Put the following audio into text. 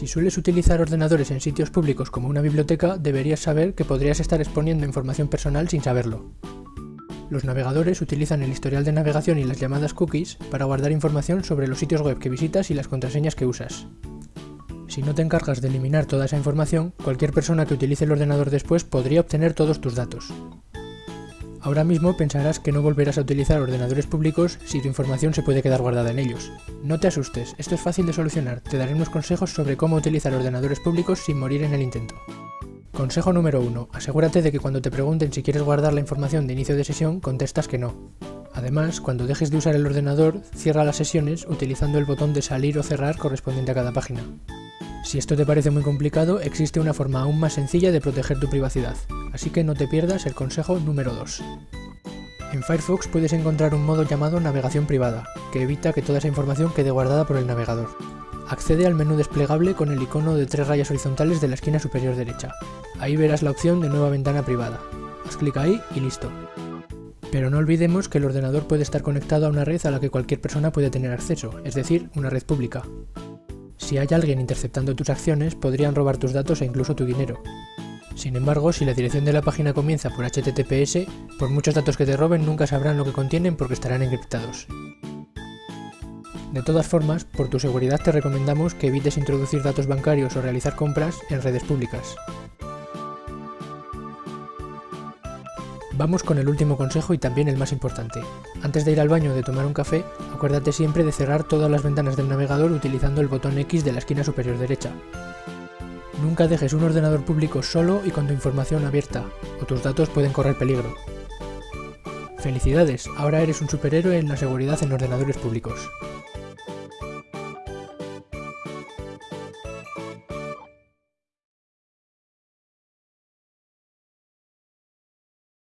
Si sueles utilizar ordenadores en sitios públicos como una biblioteca, deberías saber que podrías estar exponiendo información personal sin saberlo. Los navegadores utilizan el historial de navegación y las llamadas cookies para guardar información sobre los sitios web que visitas y las contraseñas que usas. Si no te encargas de eliminar toda esa información, cualquier persona que utilice el ordenador después podría obtener todos tus datos. Ahora mismo pensarás que no volverás a utilizar ordenadores públicos si tu información se puede quedar guardada en ellos. No te asustes, esto es fácil de solucionar, te daré unos consejos sobre cómo utilizar ordenadores públicos sin morir en el intento. Consejo número 1. Asegúrate de que cuando te pregunten si quieres guardar la información de inicio de sesión, contestas que no. Además, cuando dejes de usar el ordenador, cierra las sesiones utilizando el botón de salir o cerrar correspondiente a cada página. Si esto te parece muy complicado, existe una forma aún más sencilla de proteger tu privacidad así que no te pierdas el consejo número 2. En Firefox puedes encontrar un modo llamado navegación privada, que evita que toda esa información quede guardada por el navegador. Accede al menú desplegable con el icono de tres rayas horizontales de la esquina superior derecha. Ahí verás la opción de nueva ventana privada. Haz clic ahí y listo. Pero no olvidemos que el ordenador puede estar conectado a una red a la que cualquier persona puede tener acceso, es decir, una red pública. Si hay alguien interceptando tus acciones, podrían robar tus datos e incluso tu dinero. Sin embargo, si la dirección de la página comienza por HTTPS, por muchos datos que te roben nunca sabrán lo que contienen porque estarán encriptados. De todas formas, por tu seguridad te recomendamos que evites introducir datos bancarios o realizar compras en redes públicas. Vamos con el último consejo y también el más importante. Antes de ir al baño o de tomar un café, acuérdate siempre de cerrar todas las ventanas del navegador utilizando el botón X de la esquina superior derecha. Nunca dejes un ordenador público solo y con tu información abierta, o tus datos pueden correr peligro. Felicidades, ahora eres un superhéroe en la seguridad en ordenadores públicos.